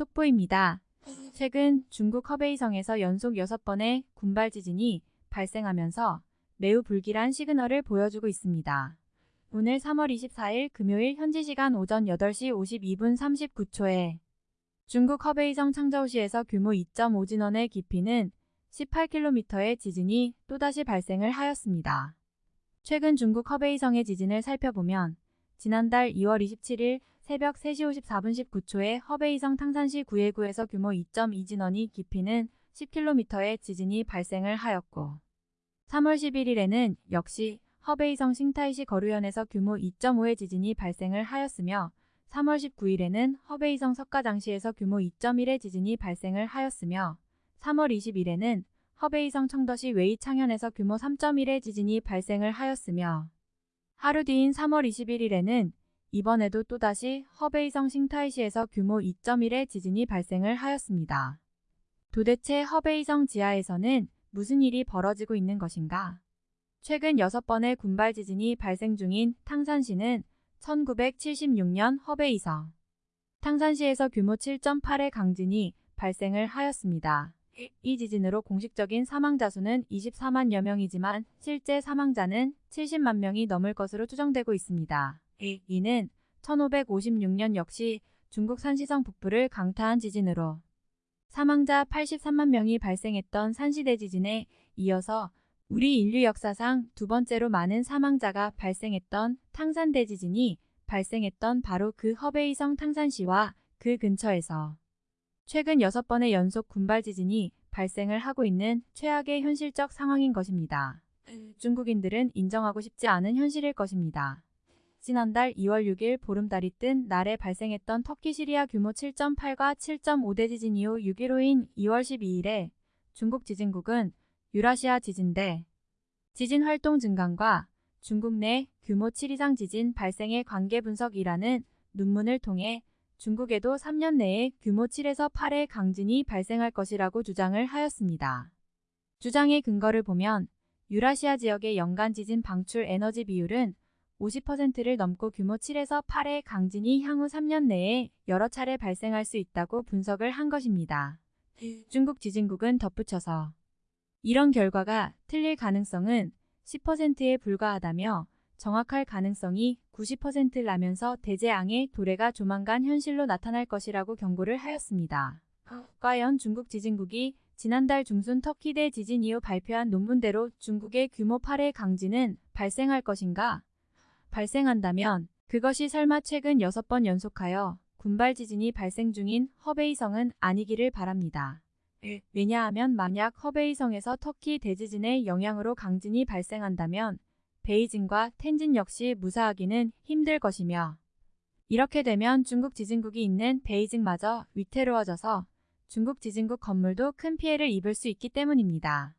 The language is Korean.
속보입니다. 최근 중국 허베이성에서 연속 6번의 군발 지진이 발생하면서 매우 불길한 시그널을 보여주고 있습니다. 오늘 3월 24일 금요일 현지 시간 오전 8시 52분 39초에 중국 허베이성 창저우시에서 규모 2.5 진원의 깊이는 18km의 지진이 또다시 발생을 하였습니다. 최근 중국 허베이성의 지진을 살펴보면 지난달 2월 27일 새벽 3시 54분 19초에 허베이성 탕산시 구예구에서 규모 2.2 진원이 깊이는 10km의 지진이 발생을 하였고 3월 11일에는 역시 허베이성 싱타이시 거루현에서 규모 2.5의 지진이 발생을 하였으며 3월 19일에는 허베이성 석가장시에서 규모 2.1의 지진이 발생을 하였으며 3월 20일에는 허베이성 청도시 웨이창현에서 규모 3.1의 지진이 발생을 하였으며 하루 뒤인 3월 21일에는 이번에도 또다시 허베이성 싱타이시에서 규모 2.1의 지진이 발생을 하였습니다. 도대체 허베이성 지하에서는 무슨 일이 벌어지고 있는 것인가? 최근 6번의 군발 지진이 발생 중인 탕산시는 1976년 허베이성 탕산시에서 규모 7.8의 강진이 발생을 하였습니다. 이 지진으로 공식적인 사망자 수는 24만여 명이지만 실제 사망자는 70만 명이 넘을 것으로 추정되고 있습니다. 이는 1556년 역시 중국 산시성 북부를 강타한 지진으로 사망자 83만 명이 발생했던 산시대 지진에 이어서 우리 인류 역사상 두 번째로 많은 사망자가 발생했던 탕산대 지진이 발생했던 바로 그 허베이성 탕산시와 그 근처에서 최근 6번의 연속 군발 지진이 발생을 하고 있는 최악의 현실적 상황인 것입니다. 중국인들은 인정하고 싶지 않은 현실일 것입니다. 지난달 2월 6일 보름달이 뜬 날에 발생했던 터키 시리아 규모 7.8과 7.5대 지진 이후 6일호인 2월 12일에 중국 지진국은 유라시아 지진대 지진 활동 증강과 중국 내 규모 7 이상 지진 발생의 관계 분석이라는 논문을 통해 중국에도 3년 내에 규모 7에서 8의 강진이 발생할 것이라고 주장을 하였습니다. 주장의 근거를 보면 유라시아 지역의 연간 지진 방출 에너지 비율은 50%를 넘고 규모 7에서 8의 강진이 향후 3년 내에 여러 차례 발생할 수 있다고 분석을 한 것입니다. 중국 지진국은 덧붙여서 이런 결과가 틀릴 가능성은 10%에 불과하다며 정확할 가능성이 90%라면서 대재앙의 도래가 조만간 현실로 나타날 것이라고 경고를 하였습니다. 과연 중국 지진국이 지난달 중순 터키 대 지진 이후 발표한 논문대로 중국의 규모 8의 강진은 발생할 것인가? 발생한다면 그것이 설마 최근 6번 연속하여 군발 지진이 발생 중인 허베이성은 아니기를 바랍니다. 왜냐하면 만약 허베이성에서 터키 대지진의 영향으로 강진이 발생한다면 베이징과 텐진 역시 무사하기는 힘들 것이며 이렇게 되면 중국 지진국이 있는 베이징마저 위태로워져서 중국 지진국 건물도 큰 피해를 입을 수 있기 때문입니다.